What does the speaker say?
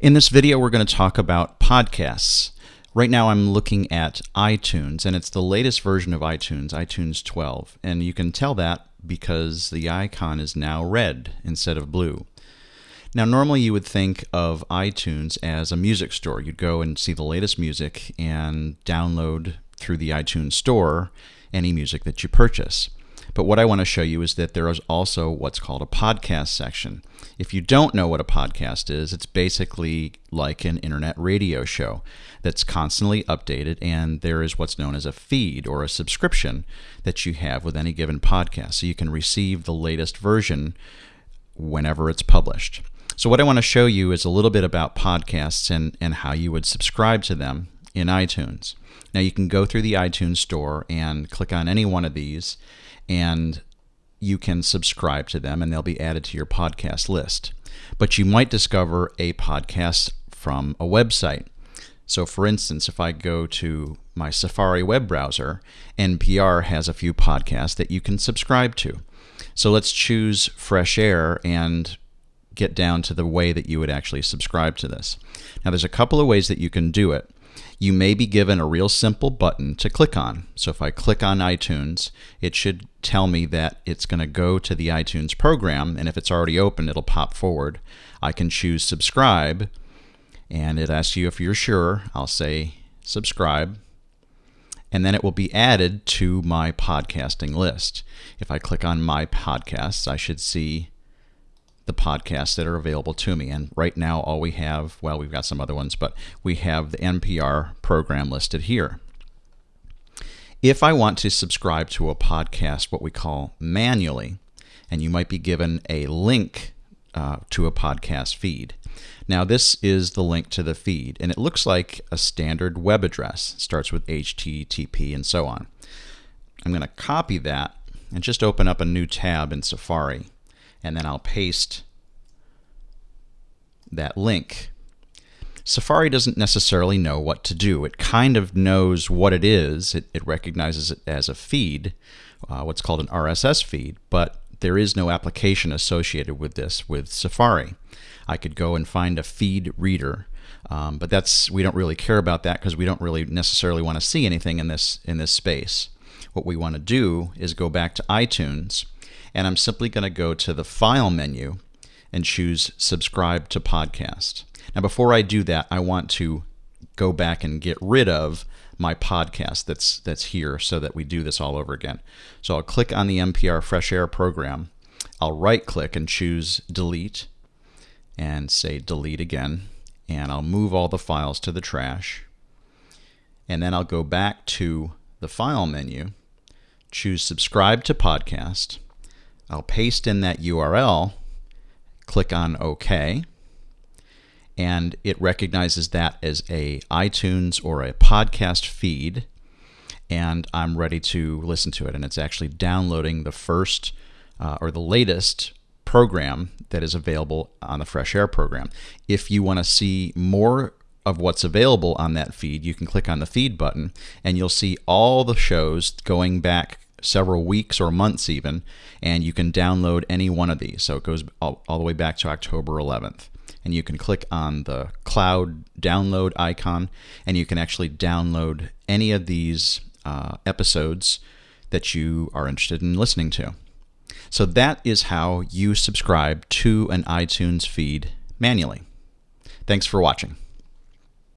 In this video, we're going to talk about podcasts. Right now, I'm looking at iTunes, and it's the latest version of iTunes, iTunes 12. And you can tell that because the icon is now red instead of blue. Now, normally you would think of iTunes as a music store. You'd go and see the latest music and download through the iTunes store any music that you purchase. But what I want to show you is that there is also what's called a podcast section. If you don't know what a podcast is, it's basically like an internet radio show that's constantly updated, and there is what's known as a feed or a subscription that you have with any given podcast. So you can receive the latest version whenever it's published. So, what I want to show you is a little bit about podcasts and, and how you would subscribe to them in iTunes. Now, you can go through the iTunes store and click on any one of these and you can subscribe to them and they'll be added to your podcast list. But you might discover a podcast from a website. So, for instance, if I go to my Safari web browser, NPR has a few podcasts that you can subscribe to. So, let's choose Fresh Air and get down to the way that you would actually subscribe to this. Now, there's a couple of ways that you can do it you may be given a real simple button to click on. So if I click on iTunes, it should tell me that it's going to go to the iTunes program, and if it's already open, it'll pop forward. I can choose subscribe, and it asks you if you're sure. I'll say subscribe, and then it will be added to my podcasting list. If I click on my podcasts, I should see the podcasts that are available to me. And right now, all we have, well, we've got some other ones, but we have the NPR program listed here. If I want to subscribe to a podcast, what we call manually, and you might be given a link uh, to a podcast feed. Now, this is the link to the feed, and it looks like a standard web address. It starts with HTTP and so on. I'm going to copy that and just open up a new tab in Safari and then I'll paste that link. Safari doesn't necessarily know what to do. It kind of knows what it is. It, it recognizes it as a feed, uh, what's called an RSS feed, but there is no application associated with this with Safari. I could go and find a feed reader, um, but that's we don't really care about that because we don't really necessarily want to see anything in this in this space. What we want to do is go back to iTunes and I'm simply going to go to the File menu and choose Subscribe to Podcast. Now, before I do that, I want to go back and get rid of my podcast that's that's here so that we do this all over again. So I'll click on the NPR Fresh Air program. I'll right click and choose delete and say delete again and I'll move all the files to the trash. And then I'll go back to the file menu, choose subscribe to podcast, I'll paste in that URL, click on OK, and it recognizes that as a iTunes or a podcast feed, and I'm ready to listen to it. And it's actually downloading the first uh, or the latest program that is available on the Fresh Air program. If you want to see more of what's available on that feed, you can click on the feed button and you'll see all the shows going back several weeks or months even, and you can download any one of these. So it goes all, all, the way back to October 11th. And you can click on the cloud download icon, and you can actually download any of these uh, episodes that you are interested in listening to. So that is how you subscribe to an iTunes feed manually. Thanks for watching.